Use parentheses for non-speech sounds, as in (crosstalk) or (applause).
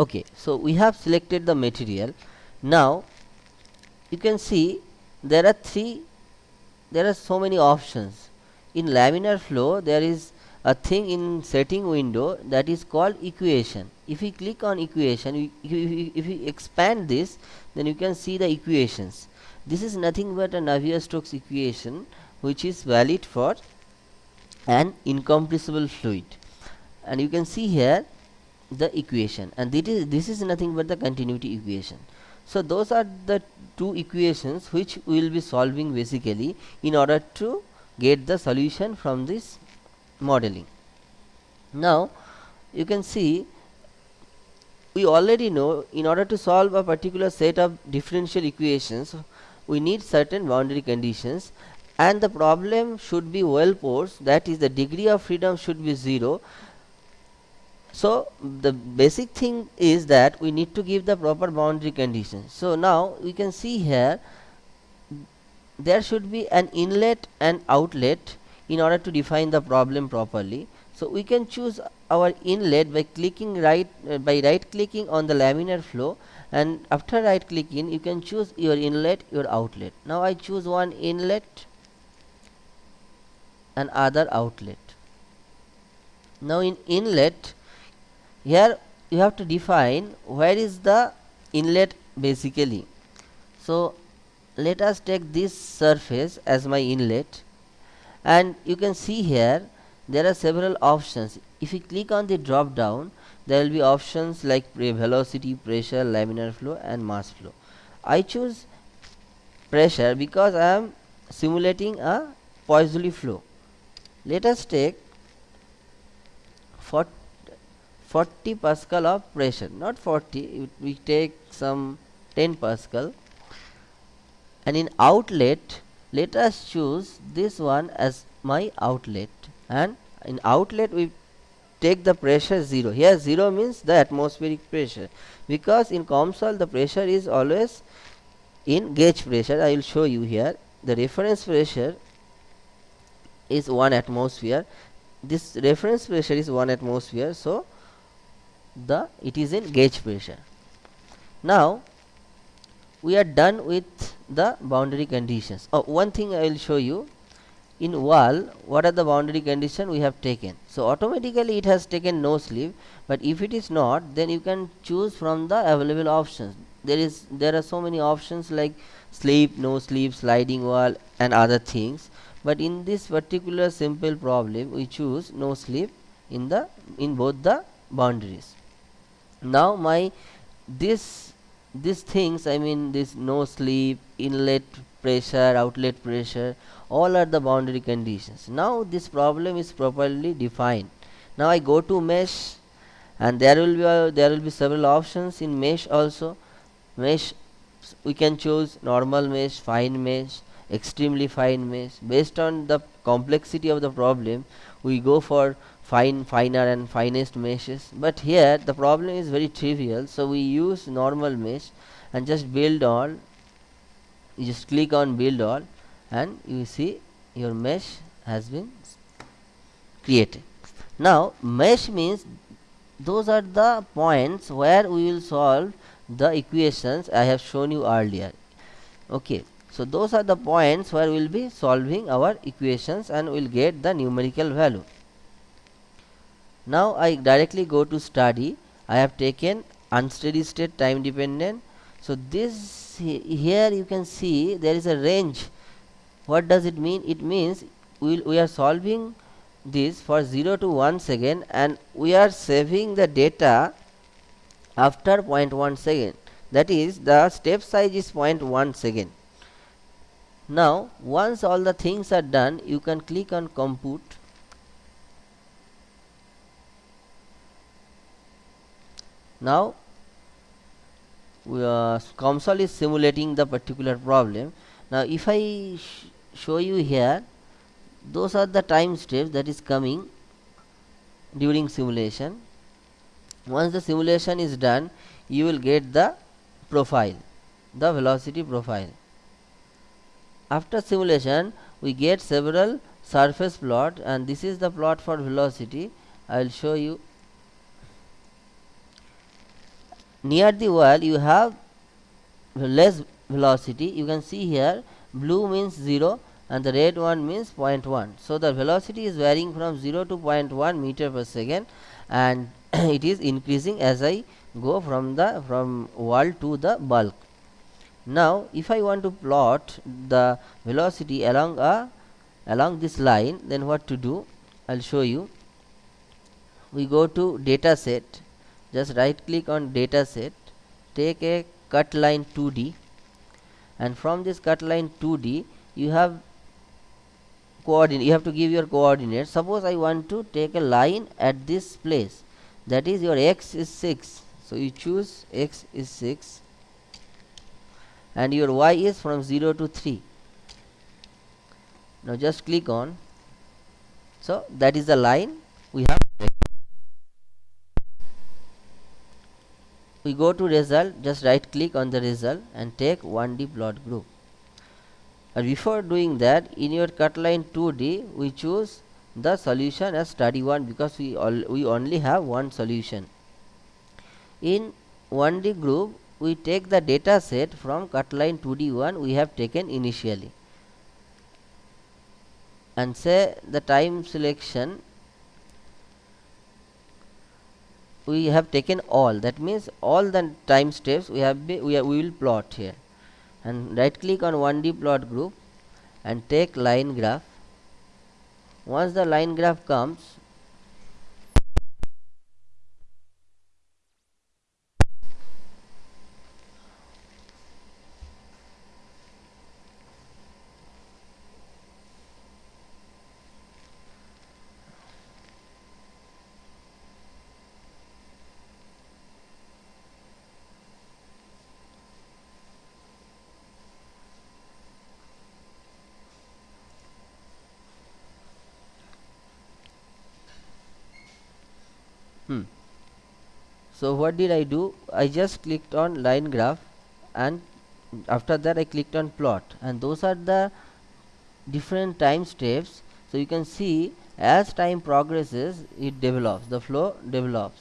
okay so we have selected the material. Now you can see there are three there are so many options. In laminar flow there is a thing in setting window that is called equation. If we click on equation we, if, we, if we expand this then you can see the equations. This is nothing but a Navier-Stokes equation which is valid for an incompressible fluid. And you can see here the equation. And this is this is nothing but the continuity equation. So those are the two equations which we will be solving basically in order to get the solution from this modeling. Now you can see we already know in order to solve a particular set of differential equations we need certain boundary conditions. And the problem should be well posed that is the degree of freedom should be 0 so the basic thing is that we need to give the proper boundary conditions so now we can see here there should be an inlet and outlet in order to define the problem properly. So we can choose our inlet by clicking right uh, by right clicking on the laminar flow and after right clicking you can choose your inlet your outlet. Now i choose one inlet and other outlet. Now in inlet here you have to define where is the inlet basically. So let us take this surface as my inlet. And you can see here there are several options. If you click on the drop down there will be options like velocity pressure laminar flow and mass flow. I choose pressure because i am simulating a Poiseuille flow. Let us take 40 40 pascal of pressure not 40 we take some 10 pascal. And in outlet let us choose this one as my outlet. And in outlet we take the pressure 0 here 0 means the atmospheric pressure. Because in COMSOL the pressure is always in gauge pressure. I will show you here. The reference pressure is 1 atmosphere. This reference pressure is 1 atmosphere. So the it is in gauge pressure. Now we are done with the boundary conditions. Oh one thing i will show you. In wall what are the boundary condition we have taken? So automatically it has taken no slip but if it is not then you can choose from the available options. There is there are so many options like slip no slip sliding wall and other things. But in this particular simple problem we choose no slip in the in both the boundaries now my this these things i mean this no slip inlet pressure outlet pressure all are the boundary conditions. Now this problem is properly defined. Now i go to mesh and there will be uh, there will be several options in mesh also. Mesh we can choose normal mesh fine mesh extremely fine mesh. Based on the complexity of the problem we go for fine finer and finest meshes. But here the problem is very trivial. So we use normal mesh and just build all you just click on build all and you see your mesh has been created. Now mesh means those are the points where we will solve the equations I have shown you earlier. Okay so those are the points where we will be solving our equations and we will get the numerical value now I directly go to study. I have taken unsteady state time dependent. So this here you can see there is a range. What does it mean? It means we, we are solving this for 0 to 1 second and we are saving the data after 0.1 second. That is the step size is 0.1 second. Now once all the things are done you can click on compute now uh, COMSOL is simulating the particular problem. Now if I sh show you here those are the time steps that is coming during simulation. Once the simulation is done you will get the profile the velocity profile. After simulation we get several surface plot and this is the plot for velocity. I will show you near the wall you have less velocity. You can see here blue means 0 and the red one means 0.1 so the velocity is varying from 0 to 0.1 meter per second and (clears throat) it is increasing as I go from the from wall to the bulk. Now if I want to plot the velocity along a along this line then what to do? I'll show you. We go to data set just right click on data set take a cut line 2d and from this cut line 2d you have coordinate you have to give your coordinates. Suppose I want to take a line at this place that is your x is 6 so you choose x is 6 and your y is from 0 to 3 now just click on. So that is the line we have we go to result just right click on the result and take 1d plot group. And before doing that in your cut line 2d we choose the solution as study 1 because we all we only have one solution. In 1d group we take the data set from cut line 2d1 we have taken initially and say the time selection we have taken all. That means all the time steps we have we, we will plot here. And right click on 1d plot group and take line graph. Once the line graph comes hmm. so what did I do? I just clicked on line graph and after that I clicked on plot. And those are the different time steps. So you can see as time progresses it develops the flow develops